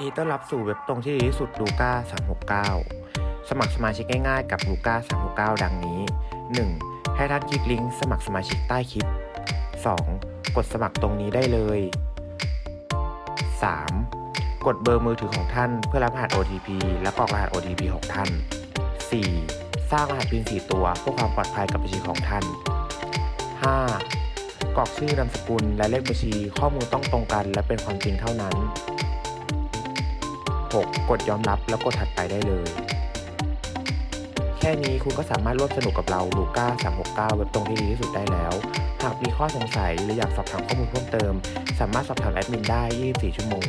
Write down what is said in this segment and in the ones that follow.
ดีต้อนรับสู่เว็บตรงที่ดีที่สุดลูก้า369 สมัครสมาชิกง่ายๆกับลูก้า369 ดังนี้ 1. ให้ท่านคลิกลิงก์สมัครสมาชิกใต้คลิป 2. กดสมัครตรงนี้ได้เลย 3. กดเบอร์มือถือของท่านเพื่อรับรหัส OTP และกรอกรหัส OTP ของท่าน 4. สร้างรหัส PIN 4 ตัวเพื่อความปลอดภัยกับบัญชีของท่าน 5. กรอกชื่อนามสกุลและเลขบัญชีข้อมูลต้องตรงกัน และเป็นความจริงเท่านั้น 6. กดยอมรับแล้วกดถัดไปได้เลย แค่นี้คุณก็สามารถร่วมสนุกกับเราลูก้า369เว็บตรงที่ดีที่สุดได้แล้ว หากมีข้อสงสัยหรืออยากสอบถามข้อมูลเพิ่มเติม สามารถสอบถามแอดมินได้ 24 ชั่วโมง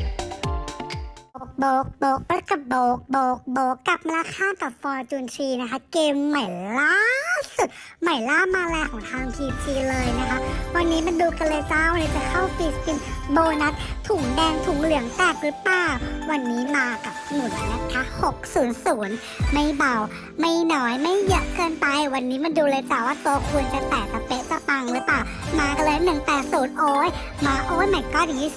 โบกโบกปะกับโบกโบกโบกกับมาคากับฟอร์จูนชีนะคะ เกมใหม่ล่าสุดใหม่ล่ามาแรงของทางทีทีเลยนะคะ นนี้มาดูกันเลยจ้าเลยจะเข้าฟรีสปินโบนัสถุงแดงถุงเหลืองแตกหรือเปล่า วันนี้มากับหมุนนะคะ 600 ไม่เบา ไม่น้อยไม่เยอะเกินไป วันนี้มันดูเลยจ้าว่าตัวคูณจะแตกจะเป๊ะ งหรือเปล่า มากันเลย 180 โอ้ย มาโอ้ยแม่ก็อย่างนี้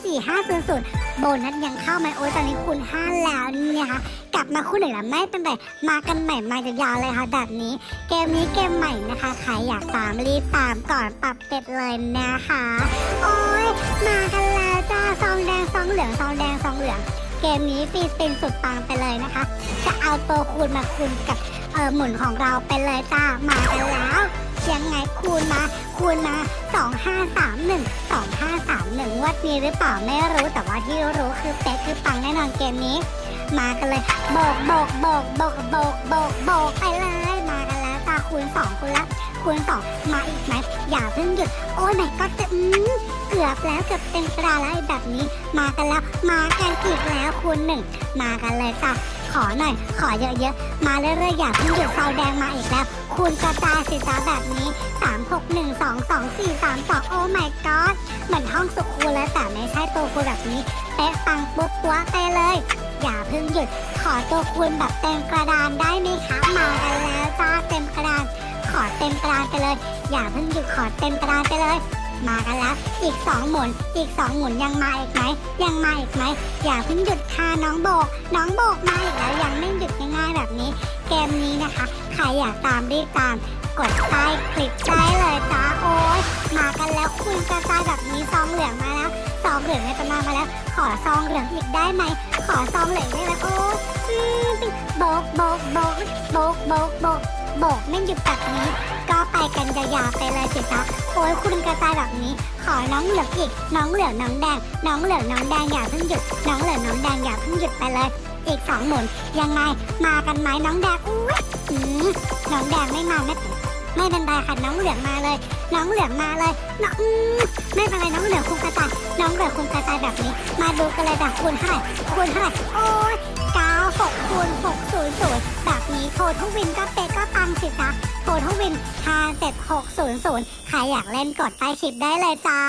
4500 โบนัสยังเข้าไหมโอ้ยตอนนี้คูณ5แล้วเนี่ยค่ะกลับมาคู่หนึ่งแล้วไม่เป็นไรมากันใหม่มายาวๆเลยค่ะแบบนี้ เกมนี้เกมใหม่นะคะใครอยากตามรีบตามก่อนปรับเป็ดเลยนะคะ โอ้ยมากันแล้วจ้าซองแดงซองเหลืองซองแดงซองเหลืองเกมนี้ฟีสปินสุดปังไปเลยนะคะ จะเอาตัวคูณมาคูณกับเออหมุนของเราไปเลยจ้ามากันแล้ว ยังไงคูณมา คูณมา2531 2531งวัดนี้หรือเปล่าไม่รู้แต่ว่าที่รู้คือเป๊ะคือปังแน่นอนเกมนี้ มากันเลยโบกโบกโบกโบกโบกโบกโบกไปเลย คูณสองคูณละคูณสองมาอีกไหมอย่าเพิ่งหยุด โอ้ยไหนก็จะอืมเกือบแล้วเกือบเต็มกระดาแล้วแบบนี้ มากันแล้วมากันอีกแล้วคูณหนึ่งมากันเลยจ้าขอหน่อย ขอเยอะๆ มาเรื่อยๆ อย่าเพิ่งหยุดเสาแดงมาอีกแล้ว คูณกระจายสิจ้าแบบนี้ 3 6 1 2 2 4 3 2 โอ้ my god เหมือนห้องสุขูแล้วแต่ไม่ใช่ตัวคูณแบบนี้ เป๊ะปังปุ๊บปัวไปเลย อย่าเพิ่งหยุด ขอตัวคูณแบบเต็มกระดานได้ไหมคะมากันแล้วจ้าเต็มกระดาน ขอเต็มกระดานไปเลย อย่าเพิ่งหยุดขอเต็มกระดานไปเลย มากันแล้ว อีกสองหมุน อีกสองหมุนยังมาอีกไหมยังมาอีกไหมอย่าเพิ่งหยุดค่ะน้องโบก น้องโบกมาอีกแล้วยังไม่หยุดง่ายๆแบบนี้ เกมนี้นะคะ ใครอยากตามรีบตามกดใต้คลิปได้เลยจ้าโอ้ยมากันแล้วคุณกระจายแบบนี้ซองเหลืองมา องเหลืองในตำนานมาแล้ว ขอซองเหลืองอีกได้ไหม ขอซองเหลืองได้ไหมโอ้โบกโบกโบกโบกโบกโบกโบกไม่หยุดแบบนี้ ก็ไปกันยาวๆไปเลยสิจ๊ะโอ้ยคุณกระจายแบบนี้ ขอน้องเหลืองอีก น้องเหลืองน้องแดง น้องเหลืองน้องแดงอย่าเพิ่งหยุด น้องเหลืองน้องแดงอย่าเพิ่งหยุดไปเลย อีกสองหมุนยังไงมากันไหมน้องแดงอุ้ยน้องแดงไม่มาไม่เป็น ไม่เป็นไรค่ะน้องเหลืองมาเลย น้องเหลืองมาเลยน้องไม่เป็นไรน้องเหลืองคุมกระจายน้องเหลืองคุมกระจายแบบนี้ มาดูกันเลยแบบคูณเท่าไหร่คูณเท่าไหร่โอ้ยเก้าหกคูณหกศูนย์ศูนย์แบบนี้โททุกวินก็เป๊ะก็ปังสิจ๊ะโททุกวินห้าเจ็ดหกศูนย์ศูนย์ใครอยากเล่นกดใต้คลิปได้เลยจ้า